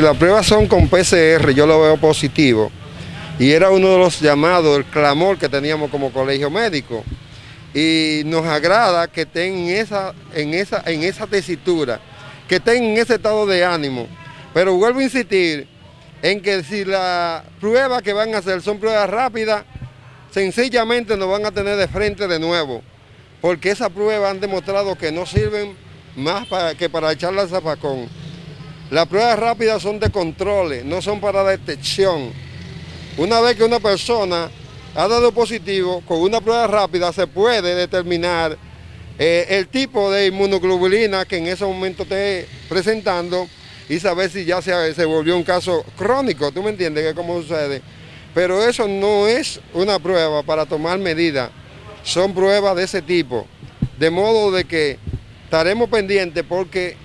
Las pruebas son con PCR, yo lo veo positivo. Y era uno de los llamados, el clamor que teníamos como colegio médico. Y nos agrada que estén en esa, en esa, en esa tesitura, que estén en ese estado de ánimo. Pero vuelvo a insistir en que si las pruebas que van a hacer son pruebas rápidas, sencillamente nos van a tener de frente de nuevo. Porque esas pruebas han demostrado que no sirven más que para echarle al zapacón. Las pruebas rápidas son de controles, no son para detección. Una vez que una persona ha dado positivo, con una prueba rápida se puede determinar eh, el tipo de inmunoglobulina que en ese momento esté presentando y saber si ya se, volvió un caso crónico, ¿tú me entiendes? Que cómo sucede. Pero eso no es una prueba para tomar medidas, son pruebas de ese tipo. De modo de que estaremos pendientes porque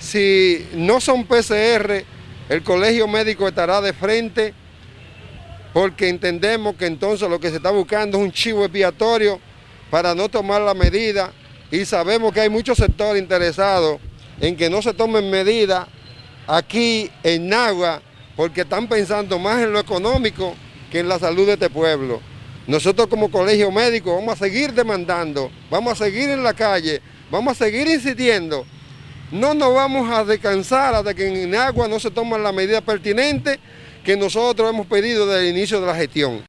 si no son PCR, el colegio médico estará de frente porque entendemos que entonces lo que se está buscando es un chivo expiatorio para no tomar la medida y sabemos que hay muchos sectores interesados en que no se tomen medidas aquí en Nagua porque están pensando más en lo económico que en la salud de este pueblo. Nosotros como colegio médico vamos a seguir demandando, vamos a seguir en la calle, vamos a seguir insistiendo no nos vamos a descansar hasta que en agua no se toman las medidas pertinentes que nosotros hemos pedido desde el inicio de la gestión.